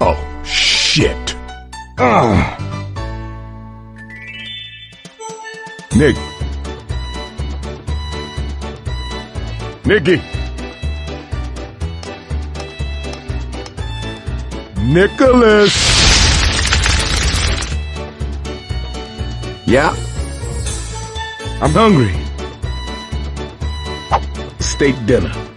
Oh, shit. Ugh. Nick. Nicky. Nicholas. Yeah? I'm hungry. Steak dinner.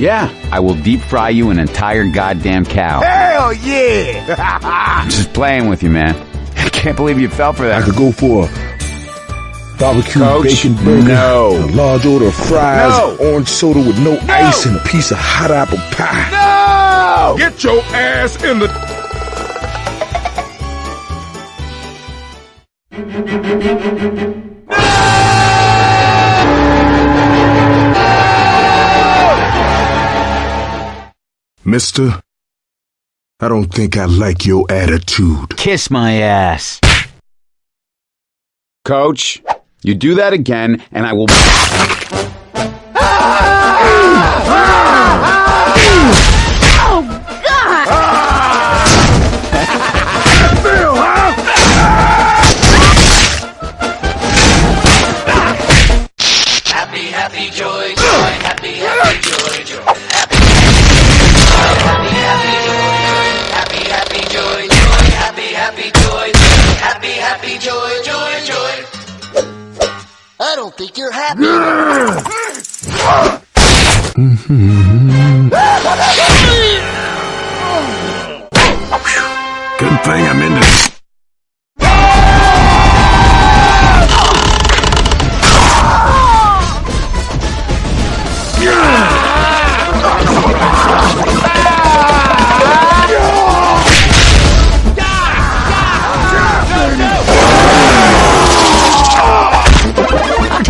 Yeah, I will deep fry you an entire goddamn cow. Hell yeah! I'm just playing with you, man. I can't believe you fell for that. I could go for a barbecue Coach, bacon burger, no. a large order of fries, No. orange soda with no, ice, and a piece of hot apple pie. no! Get your ass in the. Mister, I don't think I like your attitude. Kiss my ass. Coach, you do that again, and I will. Happy, happy, joy, joy, joy. I don't think you're happy. Good thing I'm in this.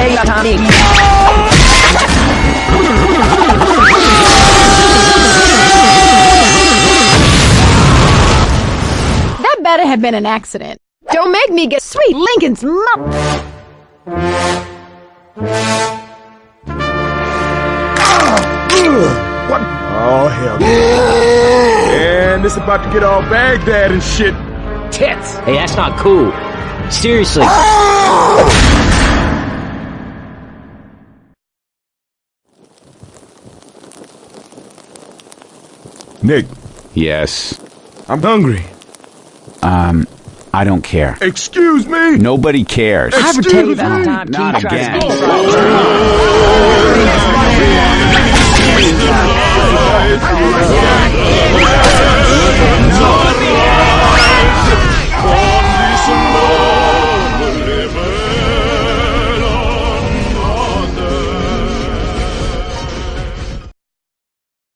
Take your time. That better have been an accident. Don't make me get sweet Lincoln's mouth. What? Oh, hell. And this about to get all Baghdad and shit. Tits! Hey, that's not cool. Seriously. Oh! Nick, Yes. I'm hungry. Um, I don't care. Excuse me? Nobody cares. I ever tell you about the Excuse me? time Not King tried to again. steal from me?